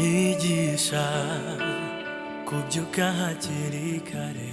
nyigisha kubyuka hakiri kare.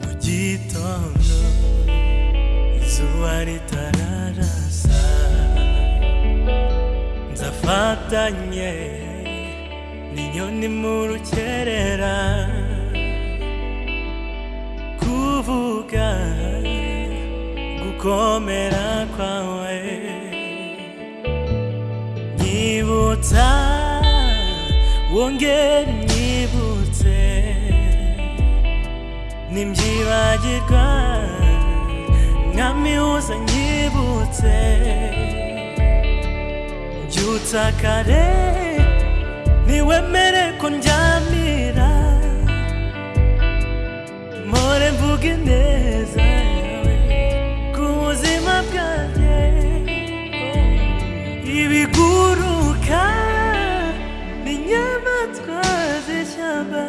Mu gitondo izuba ritararasa nzafatanye n'inyoni mu rukerera. Kuvuga gukomera kwawe. Nyibutsa wongere nyibutse nimbyibagirwa nkamihuza nyibutse mbyutsa kare niwemere ko ndyamira mpore mvuga ineza ibiguruka n'inyamaswa z'ishyamba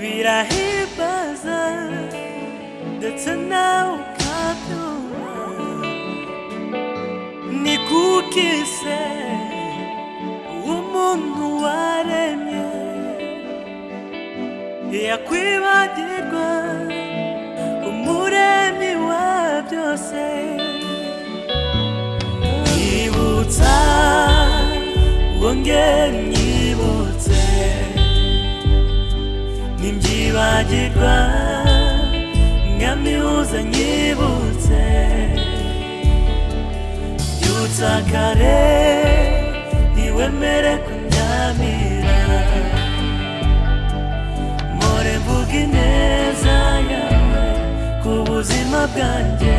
birahimbaza ndetse nawe ukabyumva ni kuki se umuntu waremye. Yakwibagirwa umuremyi wa byose. Wongere nyibutse nimbyibagirwa nkamihuza nyibutse byutsa kare niwemere kunyamira. Mpore mvuga ineza yawe ku buzima bwanjye.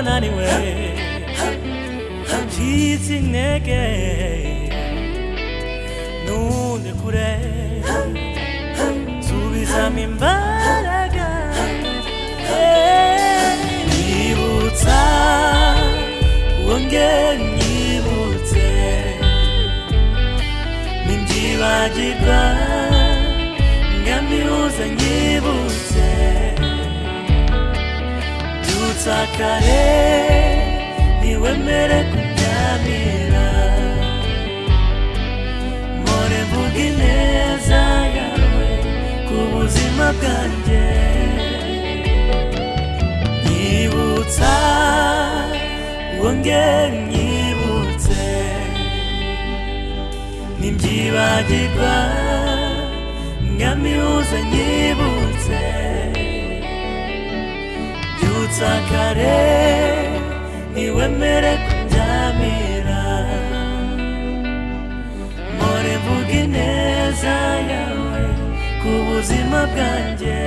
nubona naniwe ncitse intege ntundekure nsubizamo imbaraga nyibutsa wongere nyibutse nimbyibagirwa nkamihuza kare niwemere kuryamira mpore mvuga ineza yawe ku buzima bwanjye nyibutsa wongere nyibutse nimbyibagirwa nkamihuza nyibutse byutsa kare niwemere kuryamira mpore mvuga ineza yawe ku buzima bwanjye